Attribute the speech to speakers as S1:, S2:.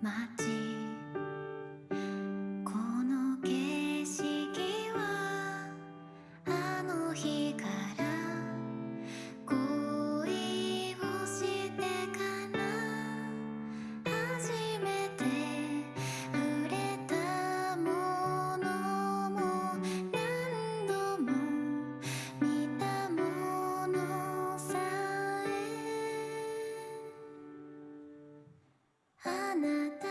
S1: この景色はあの日からあなた。